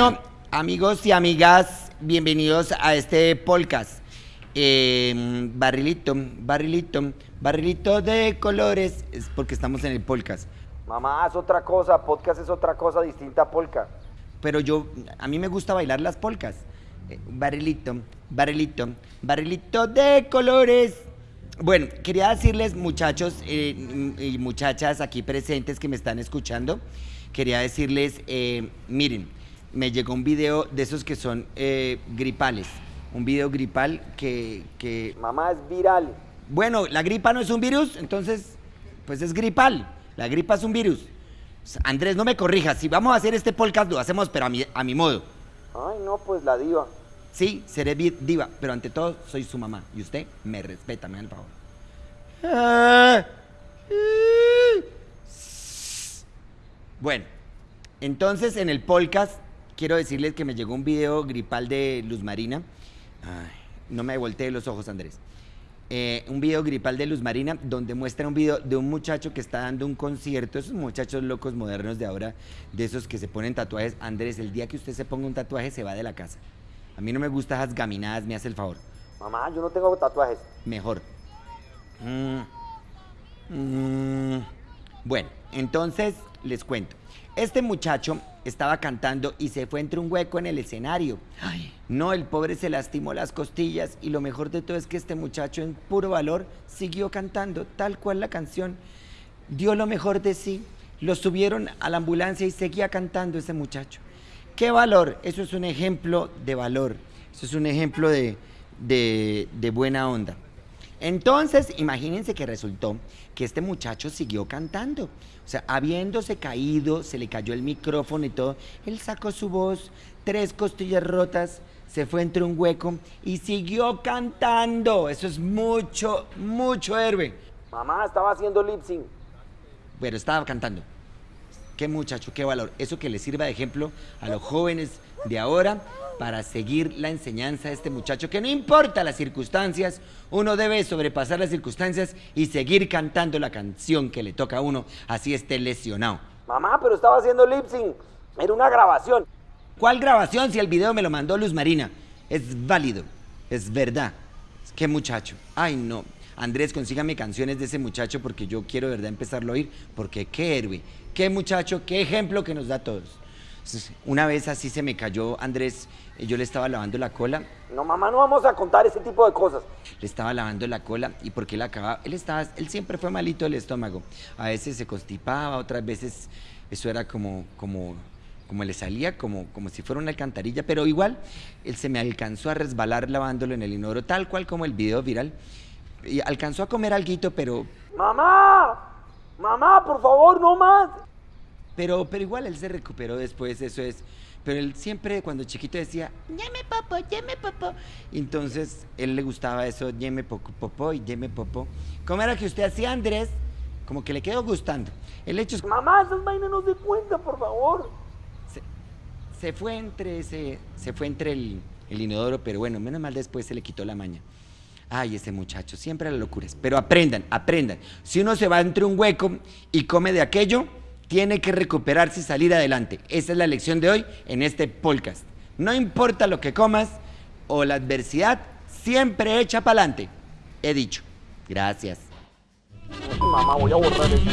Bueno, amigos y amigas, bienvenidos a este podcast. Eh, barrilito, barrilito, barrilito de colores, es porque estamos en el podcast. Mamá, es otra cosa, podcast es otra cosa distinta a polka. Pero yo, a mí me gusta bailar las polcas. Eh, barrilito, barrilito, barrilito de colores. Bueno, quería decirles, muchachos eh, y muchachas aquí presentes que me están escuchando, quería decirles, eh, miren, me llegó un video de esos que son eh, gripales. Un video gripal que, que... Mamá, es viral. Bueno, la gripa no es un virus, entonces, pues es gripal. La gripa es un virus. Andrés, no me corrijas. Si vamos a hacer este podcast, lo hacemos, pero a mi, a mi modo. Ay, no, pues la diva. Sí, seré diva, pero ante todo soy su mamá. Y usted me respeta, me da el favor. Bueno, entonces en el podcast quiero decirles que me llegó un video gripal de Luz Marina. Ay, no me volteé los ojos, Andrés. Eh, un video gripal de Luz Marina donde muestra un video de un muchacho que está dando un concierto, esos muchachos locos modernos de ahora, de esos que se ponen tatuajes. Andrés, el día que usted se ponga un tatuaje se va de la casa. A mí no me gustan esas gaminadas, me hace el favor. Mamá, yo no tengo tatuajes. Mejor. Mm. Mm. Bueno, entonces les cuento. Este muchacho estaba cantando y se fue entre un hueco en el escenario. No, el pobre se lastimó las costillas y lo mejor de todo es que este muchacho en puro valor siguió cantando tal cual la canción. Dio lo mejor de sí. Lo subieron a la ambulancia y seguía cantando ese muchacho. ¿Qué valor? Eso es un ejemplo de valor. Eso es un ejemplo de, de- de buena onda. Entonces, imagínense que resultó que este muchacho siguió cantando. O sea, habiéndose caído, se le cayó el micrófono y todo, él sacó su voz, tres costillas rotas, se fue entre un hueco y siguió cantando. Eso es mucho, mucho héroe. Mamá, estaba haciendo lip sync. Pero estaba cantando. Qué muchacho, qué valor. Eso que le sirva de ejemplo a los jóvenes de ahora para seguir la enseñanza de este muchacho, que no importa las circunstancias, uno debe sobrepasar las circunstancias y seguir cantando la canción que le toca a uno, así esté lesionado. Mamá, pero estaba haciendo lip sync. Era una grabación. ¿Cuál grabación si el video me lo mandó Luz Marina? Es válido, es verdad. Qué muchacho. Ay, no. Andrés, consígame canciones de ese muchacho porque yo quiero de verdad empezarlo a oír, porque qué héroe, qué muchacho, qué ejemplo que nos da a todos. Una vez así se me cayó Andrés, eh, yo le estaba lavando la cola, No, mamá, no vamos a contar ese tipo de cosas. le estaba lavando la cola y porque él acababa, él estaba, él siempre fue malito del estómago. A veces se constipaba, otras veces eso era como, como, como le salía, como, como si fuera una alcantarilla, pero igual él se me alcanzó a resbalar lavándolo en el inodoro, tal cual como el video viral. Y alcanzó a comer alguito, pero, Mamá, mamá, por favor, no más. pero, pero igual él se recuperó después, eso es. Pero él siempre cuando chiquito decía, ñeme popo, ñeme popo. Entonces él le gustaba eso, ñeme poco, popo y ñeme popo. ¿Cómo era que usted hacía, Andrés? Como que le quedó gustando. El hecho es Mamá, esas vainas no se cuentan, por favor. se, se fue entre ese, se fue entre el, el inodoro, pero bueno, menos mal después se le quitó la maña. Ay, ese muchacho, siempre las locuras. Pero aprendan, aprendan. Si uno se va entre un hueco y come de aquello, tiene que recuperarse y salir adelante. Esa es la lección de hoy en este podcast. No importa lo que comas o la adversidad, siempre echa para adelante. He dicho. Gracias. Mamá, voy a borrar esto.